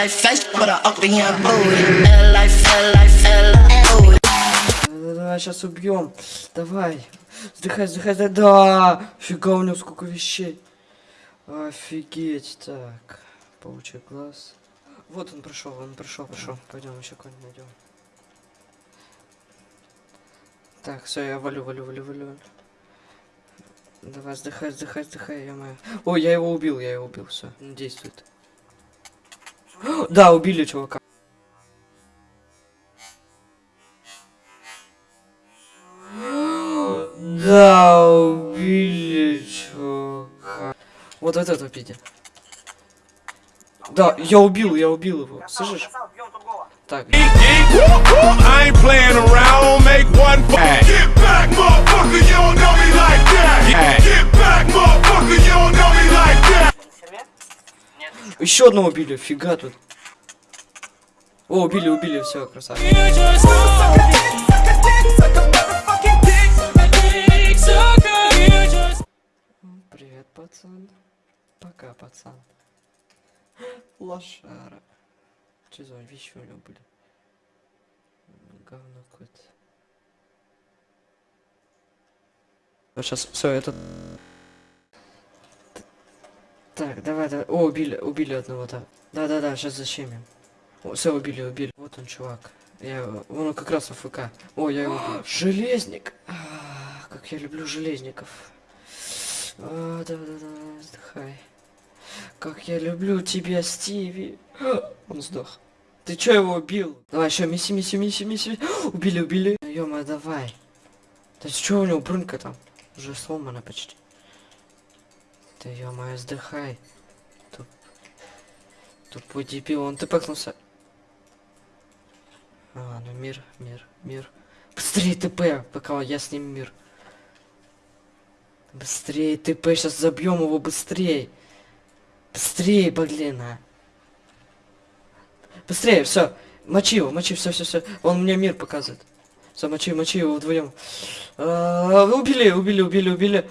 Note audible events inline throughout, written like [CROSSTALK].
life but I up in your booty. L life, L life, L booty. Да, Давай, сейчас убьем. Давай. Вздыхай, вздыхай, да, да. Фига у него сколько вещей. Офигеть. Так. Паучий глаз. Вот он пришел, он пришел, пришел. Пойдем еще кого-нибудь найдем. Так, все, я валю, валю, валю, валю. Давай, вздыхай, вздыхай, вздыхай, я моя. О, я его убил, я его убил, все, действует. Да, убили чувака. Да, убили чувака. Вот вот этого пиди. Да, я убил, я убил его. Слышишь? Так. Еще одного убили, фига тут. О, убили, убили, все, красавчик. Привет, пацан. Пока, пацан. Лошара. Что за него были? Говно какое-то. Сейчас все это. Так, давай, давай. О, убили, убили одного, да. Да, да, да, сейчас защемим. О, все, убили, убили. Вот он, чувак. Я он как раз АФК. О, я его убил. [GASPS] Железник! А, как я люблю железников. А, да, да, да, вздыхай. Как я люблю тебя, Стиви. А, [GASPS] Он сдох. Ты чё его убил? Давай еще миси, миси, миси, миси. [GASPS] Убили, убили. ё давай. Да что у него брынка там? Уже сломана почти. Да ё-моё, сдыхай. Туп... Тупой дебил, он тпкнулся. А, ну мир, мир, мир. Быстрее ТП, пока я с ним мир. Быстрее ТП, сейчас забьем его быстрее. Быстрее, блин, а. Быстрее, все. Мочи его, мочи, все, все, все. Он мне мир показывает. Все, мочи, мочи его вдвоем. А, убили, убили, убили, убили.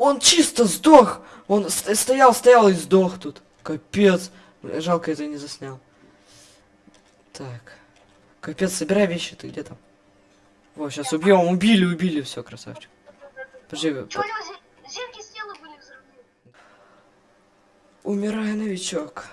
Он чисто сдох. Он ст- стоял, стоял и сдох тут. Капец. Жалко, это не заснял. Так. Капец, собирай вещи, ты где там? Вот, сейчас убьем, убили, убили, все, красавчик. Подожди, Че у него зе- зенки стелы были взрывные? умирай, новичок.